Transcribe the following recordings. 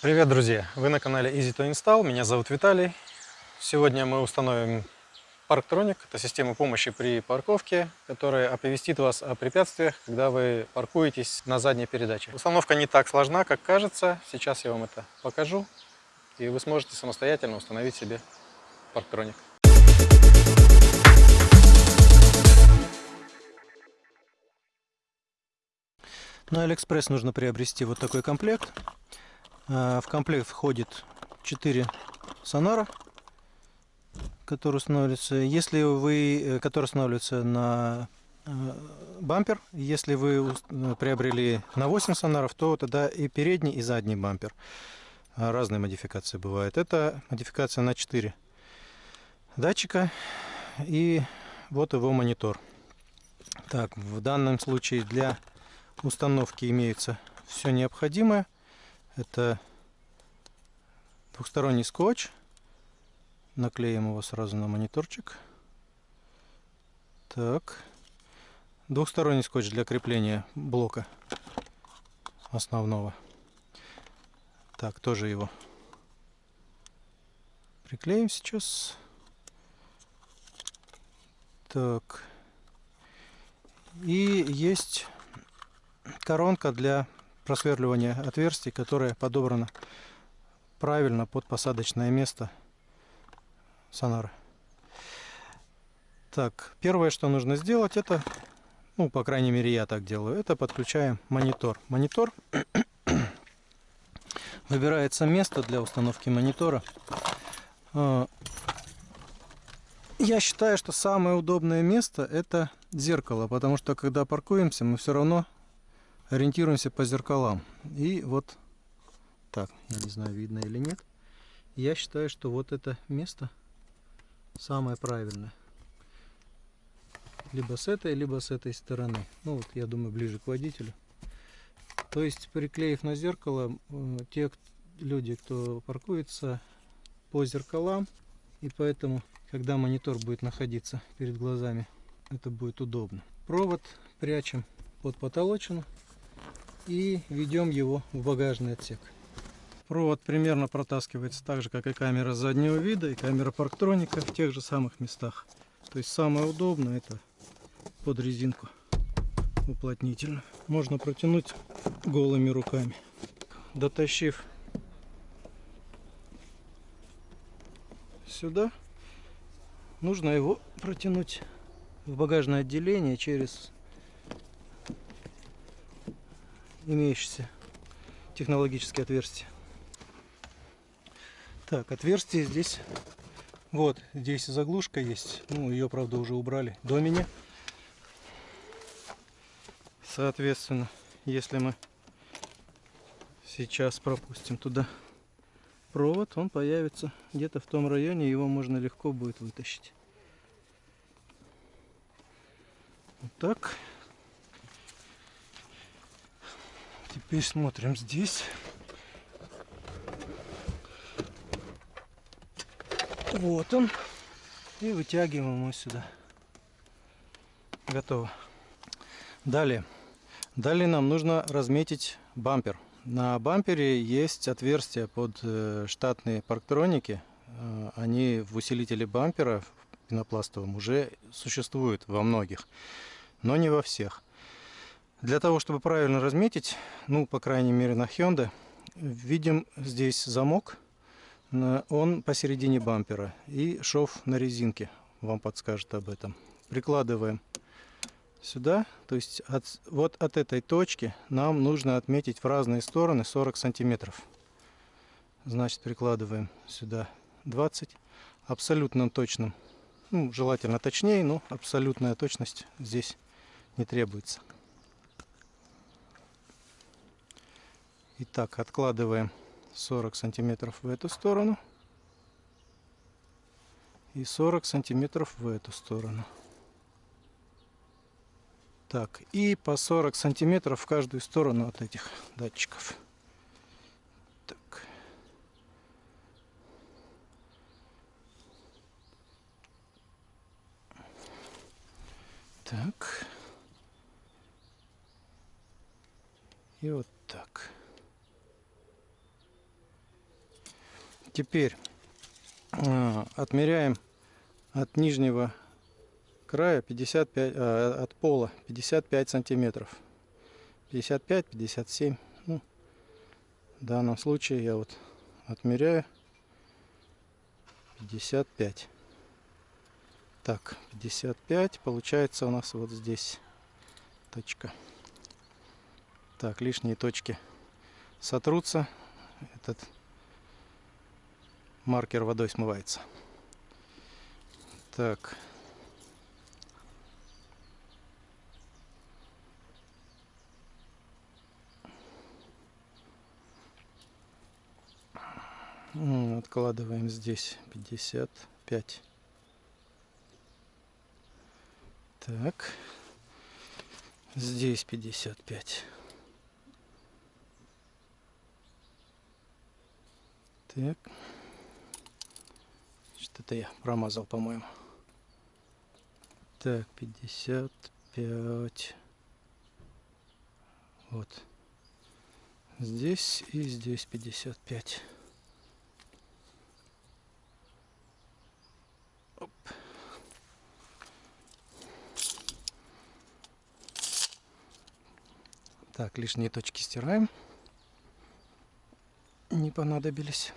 Привет, друзья! Вы на канале Easy to Install, меня зовут Виталий. Сегодня мы установим Parktronic, это система помощи при парковке, которая оповестит вас о препятствиях, когда вы паркуетесь на задней передаче. Установка не так сложна, как кажется. Сейчас я вам это покажу, и вы сможете самостоятельно установить себе Parktronic. На Алиэкспресс нужно приобрести вот такой комплект. А, в комплект входит 4 сонара, которые устанавливаются. Если вы, э, которые устанавливаются на э, бампер, если вы э, приобрели на 8 сонаров, то тогда и передний, и задний бампер. А, разные модификации бывают. Это модификация на 4 датчика и вот его монитор. Так, в данном случае для установки имеется все необходимое. Это двухсторонний скотч. Наклеим его сразу на мониторчик. Так. Двухсторонний скотч для крепления блока основного. Так, тоже его приклеим сейчас. Так. И есть коронка для просверливания отверстий, которая подобрана правильно под посадочное место сонара. Так, первое, что нужно сделать, это, ну, по крайней мере, я так делаю, это подключаем монитор. Монитор выбирается место для установки монитора. А, я считаю, что самое удобное место это зеркало, потому что когда паркуемся, мы все равно ориентируемся по зеркалам. И вот так, я не знаю, видно или нет. Я считаю, что вот это место самое правильное. Либо с этой, либо с этой стороны. Ну вот, я думаю, ближе к водителю. То есть, приклеив на зеркало, те люди, кто паркуется по зеркалам, и поэтому, когда монитор будет находиться перед глазами, это будет удобно. Провод прячем под потолочину и ведем его в багажный отсек. Провод примерно протаскивается так же, как и камера заднего вида, и камера парктроника в тех же самых местах. То есть самое удобное это под резинку уплотнительно. Можно протянуть голыми руками. Дотащив сюда, нужно его протянуть в багажное отделение через имеющиеся технологические отверстия. Так, отверстие здесь, вот, здесь заглушка есть, ну, ее, правда, уже убрали до меня. Соответственно, если мы сейчас пропустим туда провод, он появится где-то в том районе, его можно легко будет вытащить. Вот так. Теперь смотрим здесь. Вот он. И вытягиваем его сюда. Готово. Далее. Далее нам нужно разметить бампер. На бампере есть отверстия под э, штатные парктроники. Э, они в усилителе бампера пенопластовом уже существуют во многих, но не во всех. Для того, чтобы правильно разметить, ну, по крайней мере на Hyundai, видим здесь замок. Он посередине бампера и шов на резинке вам подскажет об этом. Прикладываем сюда, то есть от, вот от этой точки нам нужно отметить в разные стороны 40 сантиметров. Значит, прикладываем сюда 20 абсолютно точным, ну, желательно точнее, но абсолютная точность здесь не требуется. Итак, откладываем 40 сантиметров в эту сторону и 40 сантиметров в эту сторону. Так, и по 40 сантиметров в каждую сторону от этих датчиков. Так. Так. И вот так. Теперь э, отмеряем от нижнего края 55, э, от пола 55 сантиметров. 55-57. Ну, в данном случае я вот отмеряю 55. Так, 55. Получается у нас вот здесь точка. Так, лишние точки сотрутся. Этот маркер водой смывается. Так. Откладываем здесь 55. Так. Здесь 55. Так. Что-то я промазал, по-моему. Так, 55. Вот. Здесь и здесь 55. Оп. Так, лишние точки стираем. Не понадобились.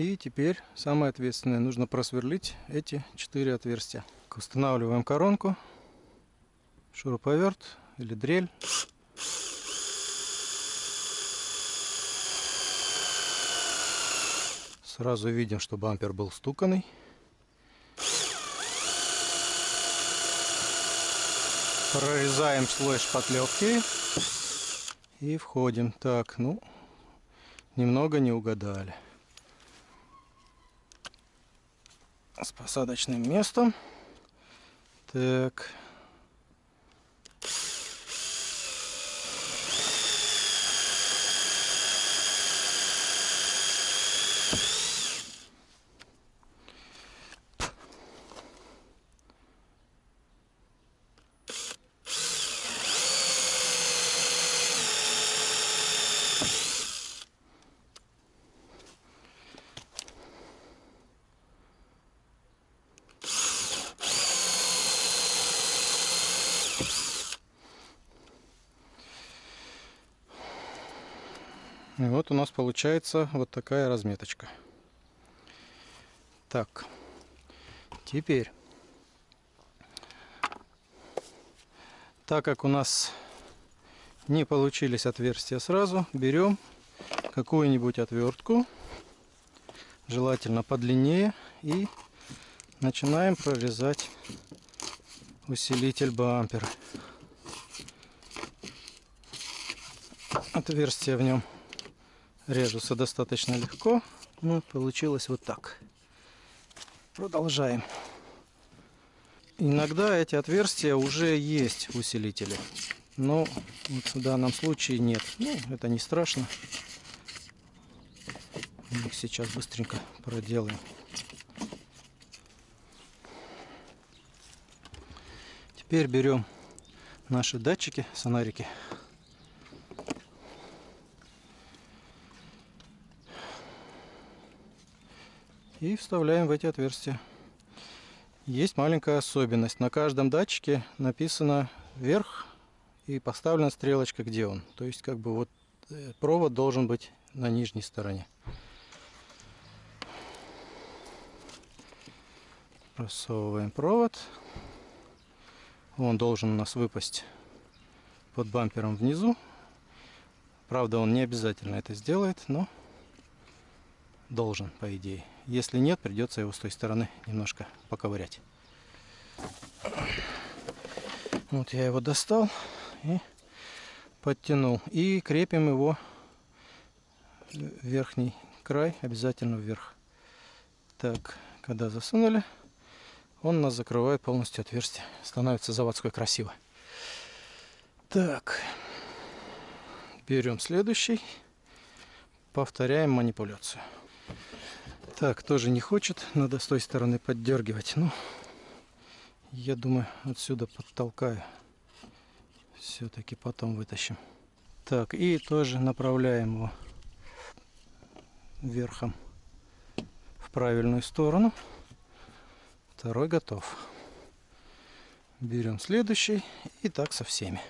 И теперь самое ответственное, нужно просверлить эти четыре отверстия. Устанавливаем коронку, шуруповерт или дрель. Сразу видим, что бампер был стуканный. Прорезаем слой шпатлевки и входим. Так, ну, немного не угадали. С посадочным местом. Так. У нас получается вот такая разметочка. Так, теперь, так как у нас не получились отверстия сразу, берем какую-нибудь отвертку, желательно подлиннее, и начинаем прорезать усилитель бампера. Отверстие в нем режутся достаточно легко. Ну, получилось вот так. Продолжаем. Иногда эти отверстия уже есть в усилителе. Но вот в данном случае нет. Ну, это не страшно. Мы их сейчас быстренько проделаем. Теперь берем наши датчики, сонарики. И вставляем в эти отверстия. Есть маленькая особенность. На каждом датчике написано вверх и поставлена стрелочка, где он. То есть как бы вот э, провод должен быть на нижней стороне. Просовываем провод. Он должен у нас выпасть под бампером внизу. Правда, он не обязательно это сделает, но должен, по идее. Если нет, придется его с той стороны немножко поковырять. Вот я его достал и подтянул. И крепим его верхний край обязательно вверх. Так, когда засунули, он нас закрывает полностью отверстие. Становится заводской красиво. Так, берем следующий, повторяем манипуляцию. Так, тоже не хочет. Надо с той стороны поддергивать. Ну, я думаю, отсюда подтолкаю. Все-таки потом вытащим. Так, и тоже направляем его верхом в правильную сторону. Второй готов. Берем следующий и так со всеми.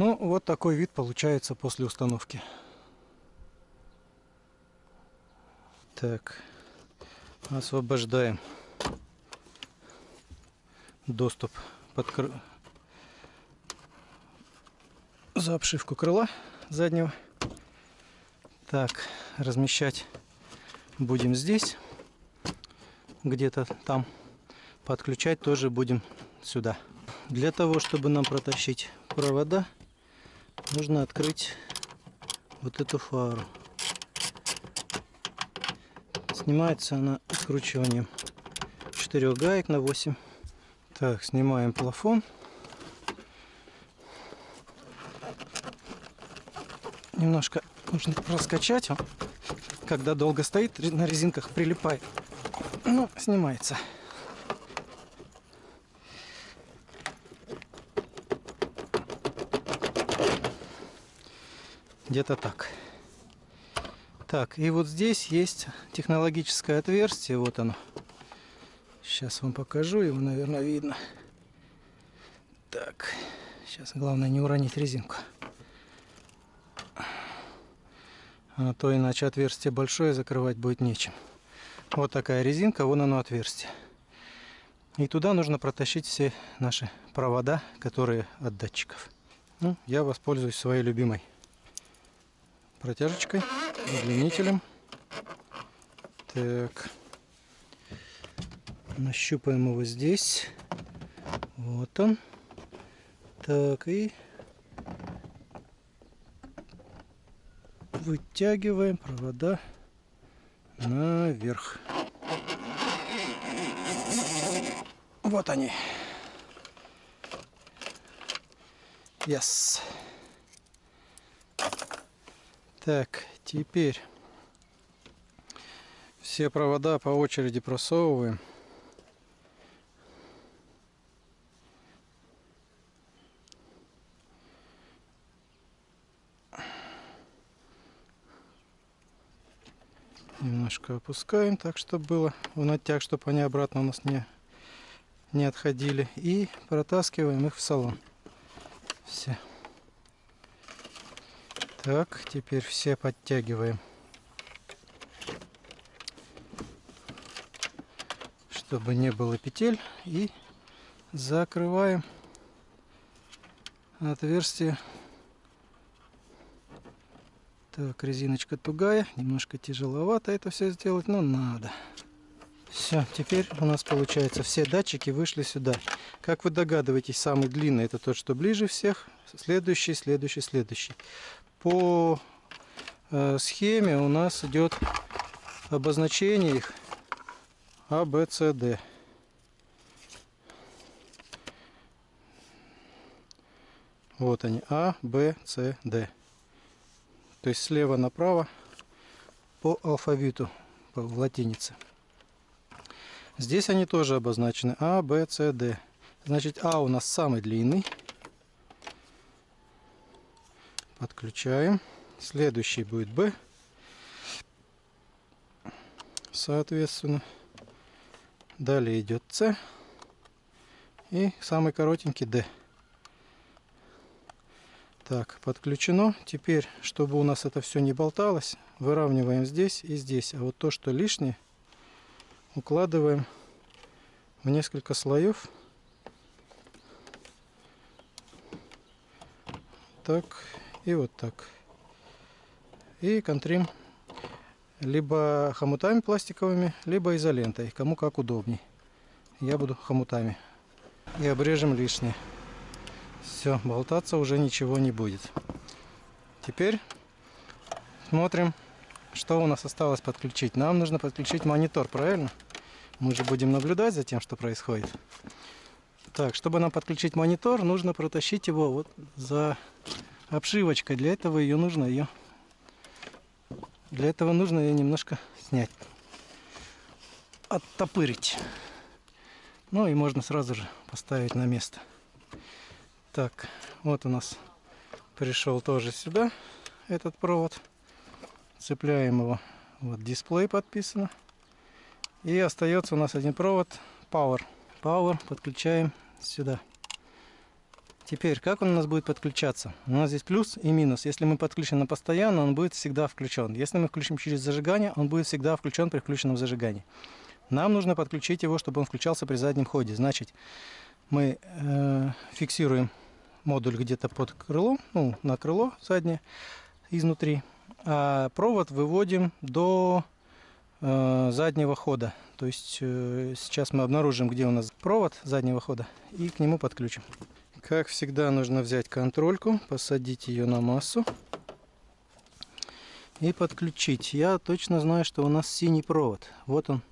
Ну, вот такой вид получается после установки. Так, освобождаем доступ под кр... за обшивку крыла заднего. Так, размещать будем здесь, где-то там. Подключать тоже будем сюда. Для того, чтобы нам протащить провода, нужно открыть вот эту фару. Снимается она откручиванием 4 гаек на 8. Так, снимаем плафон. Немножко нужно раскачать, когда долго стоит, на резинках прилипает. Ну, снимается. Где-то так. Так, и вот здесь есть технологическое отверстие. Вот оно. Сейчас вам покажу, его, наверное, видно. Так, сейчас главное не уронить резинку. А то иначе отверстие большое закрывать будет нечем. Вот такая резинка, вон оно отверстие. И туда нужно протащить все наши провода, которые от датчиков. Ну, я воспользуюсь своей любимой протяжечкой, удлинителем. Так. Нащупаем его здесь. Вот он. Так, и вытягиваем провода наверх. Вот они. Yes. Так, теперь все провода по очереди просовываем. Немножко опускаем, так чтобы было в натяг, чтобы они обратно у нас не, не отходили. И протаскиваем их в салон. Все. Так, теперь все подтягиваем. Чтобы не было петель. И закрываем отверстие. Так, резиночка тугая. Немножко тяжеловато это все сделать, но надо. Все, теперь у нас получается все датчики вышли сюда. Как вы догадываетесь, самый длинный это тот, что ближе всех. Следующий, следующий, следующий по э, схеме у нас идет обозначение их А, Б, С, Д. Вот они, А, Б, С, Д. То есть слева направо по алфавиту, по, латинице. Здесь они тоже обозначены А, Б, С, Д. Значит, А у нас самый длинный. Подключаем. Следующий будет B. Соответственно. Далее идет C. И самый коротенький D. Так, подключено. Теперь, чтобы у нас это все не болталось, выравниваем здесь и здесь. А вот то, что лишнее, укладываем в несколько слоев. Так и вот так. И контрим либо хомутами пластиковыми, либо изолентой, кому как удобней. Я буду хомутами. И обрежем лишнее. Все, болтаться уже ничего не будет. Теперь смотрим, что у нас осталось подключить. Нам нужно подключить монитор, правильно? Мы же будем наблюдать за тем, что происходит. Так, чтобы нам подключить монитор, нужно протащить его вот за обшивочкой. Для этого ее нужно ее для этого нужно ее немножко снять. Оттопырить. Ну и можно сразу же поставить на место. Так, вот у нас пришел тоже сюда этот провод. Цепляем его. Вот дисплей подписано. И остается у нас один провод Power. Power подключаем сюда. Теперь, как он у нас будет подключаться? У нас здесь плюс и минус. Если мы подключим на постоянно, он будет всегда включен. Если мы включим через зажигание, он будет всегда включен при включенном зажигании. Нам нужно подключить его, чтобы он включался при заднем ходе. Значит, мы э, фиксируем модуль где-то под крылом, ну, на крыло заднее, изнутри. А провод выводим до э, заднего хода. То есть э, сейчас мы обнаружим, где у нас провод заднего хода, и к нему подключим. Как всегда, нужно взять контрольку, посадить ее на массу и подключить. Я точно знаю, что у нас синий провод. Вот он,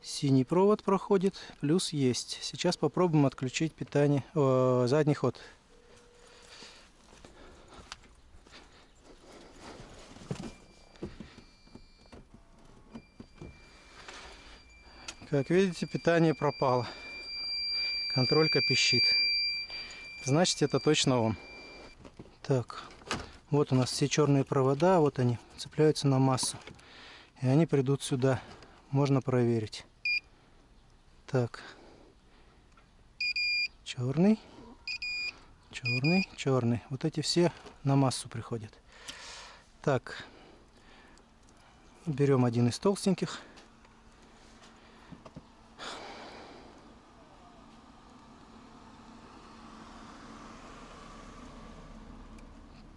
синий провод проходит, плюс есть. Сейчас попробуем отключить питание, о, задний ход. Как видите, питание пропало. Контролька пищит. Значит, это точно он. Так, вот у нас все черные провода, вот они цепляются на массу. И они придут сюда. Можно проверить. Так. Черный. Черный, черный. Вот эти все на массу приходят. Так. Берем один из толстеньких.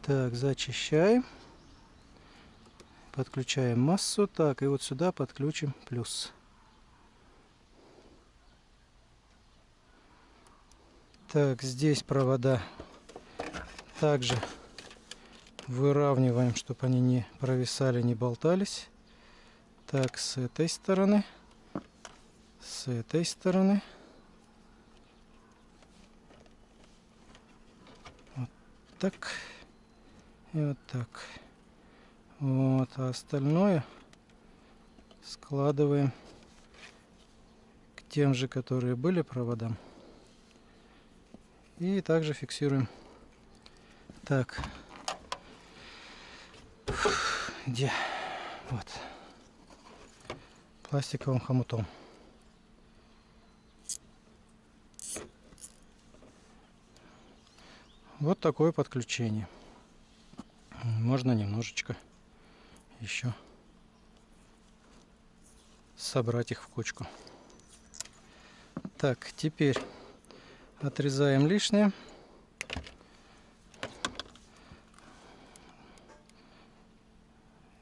Так, зачищаем. Подключаем массу. Так, и вот сюда подключим плюс. Так, здесь провода также выравниваем, чтобы они не провисали, не болтались. Так, с этой стороны, с этой стороны. Вот так. И вот так. Вот, а остальное складываем к тем же, которые были проводам. И также фиксируем. Так. Где? Вот. Пластиковым хомутом. Вот такое подключение можно немножечко еще собрать их в кучку. Так, теперь отрезаем лишнее.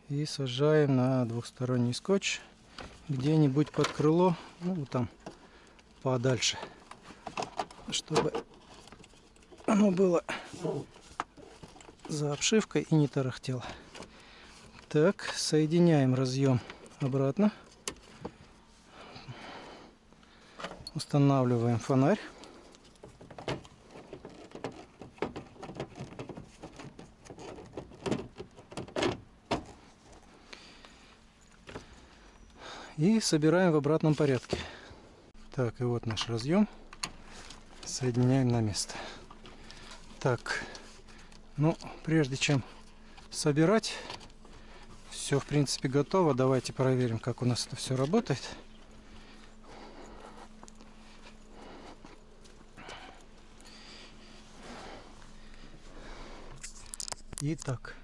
И сажаем на двухсторонний скотч где-нибудь под крыло, ну там подальше, чтобы оно было за обшивкой и не тарахтел. Так, соединяем разъем обратно. Устанавливаем фонарь. И собираем в обратном порядке. Так, и вот наш разъем. Соединяем на место. Так, ну, прежде чем собирать, все в принципе готово. Давайте проверим, как у нас это все работает. Итак,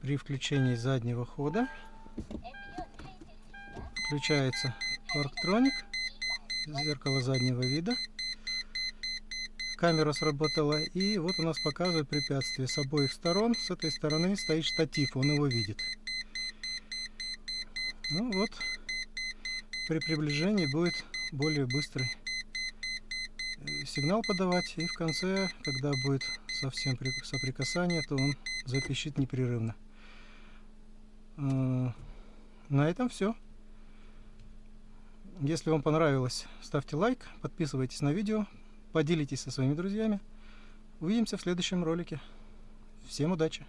при включении заднего хода включается парктроник, зеркало заднего вида камера сработала. И вот у нас показывает препятствие с обоих сторон. С этой стороны стоит штатив, он его видит. Ну вот, при приближении будет более быстрый э, сигнал подавать. И в конце, когда будет совсем соприкасание, то он запищит непрерывно. Э, на этом все. Если вам понравилось, ставьте лайк, подписывайтесь на видео, поделитесь со своими друзьями. Увидимся в следующем ролике. Всем удачи!